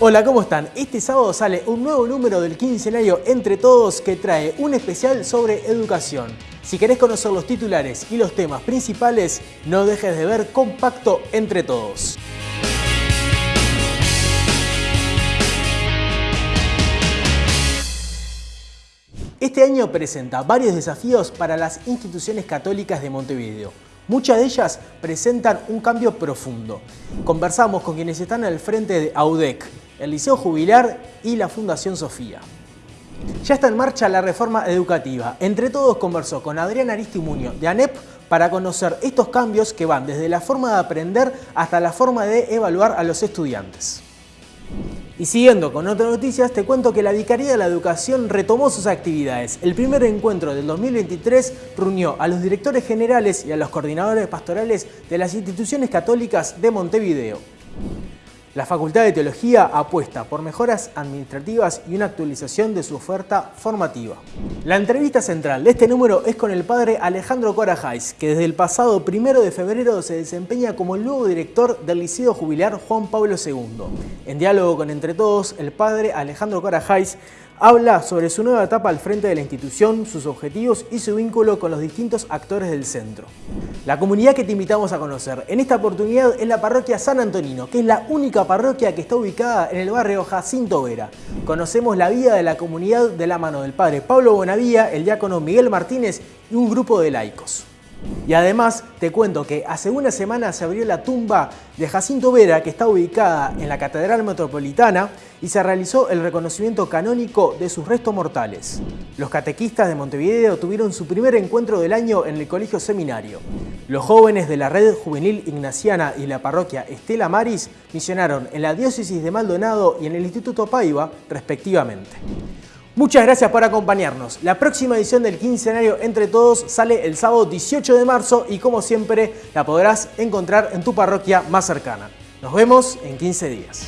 Hola, ¿cómo están? Este sábado sale un nuevo número del quincenario Entre Todos que trae un especial sobre educación. Si querés conocer los titulares y los temas principales, no dejes de ver Compacto Entre Todos. Este año presenta varios desafíos para las instituciones católicas de Montevideo. Muchas de ellas presentan un cambio profundo. Conversamos con quienes están al frente de AUDEC, el Liceo Jubilar y la Fundación Sofía. Ya está en marcha la reforma educativa. Entre todos conversó con Adrián Aristimuño de ANEP para conocer estos cambios que van desde la forma de aprender hasta la forma de evaluar a los estudiantes. Y siguiendo con otras noticias, te cuento que la Vicaría de la Educación retomó sus actividades. El primer encuentro del 2023 reunió a los directores generales y a los coordinadores pastorales de las instituciones católicas de Montevideo. La Facultad de Teología apuesta por mejoras administrativas y una actualización de su oferta formativa. La entrevista central de este número es con el padre Alejandro Corajais, que desde el pasado primero de febrero se desempeña como el nuevo director del Liceo Jubilar Juan Pablo II. En diálogo con Entre Todos, el padre Alejandro Corajais habla sobre su nueva etapa al frente de la institución, sus objetivos y su vínculo con los distintos actores del centro. La comunidad que te invitamos a conocer en esta oportunidad es la parroquia San Antonino, que es la única parroquia que está ubicada en el barrio Jacinto Vera. Conocemos la vida de la comunidad de la mano del padre Pablo Bonavía, el diácono Miguel Martínez y un grupo de laicos. Y además te cuento que hace una semana se abrió la tumba de Jacinto Vera que está ubicada en la Catedral Metropolitana y se realizó el reconocimiento canónico de sus restos mortales. Los catequistas de Montevideo tuvieron su primer encuentro del año en el Colegio Seminario. Los jóvenes de la Red Juvenil Ignaciana y la parroquia Estela Maris misionaron en la diócesis de Maldonado y en el Instituto Paiva, respectivamente. Muchas gracias por acompañarnos. La próxima edición del quincenario Entre Todos sale el sábado 18 de marzo y como siempre la podrás encontrar en tu parroquia más cercana. Nos vemos en 15 días.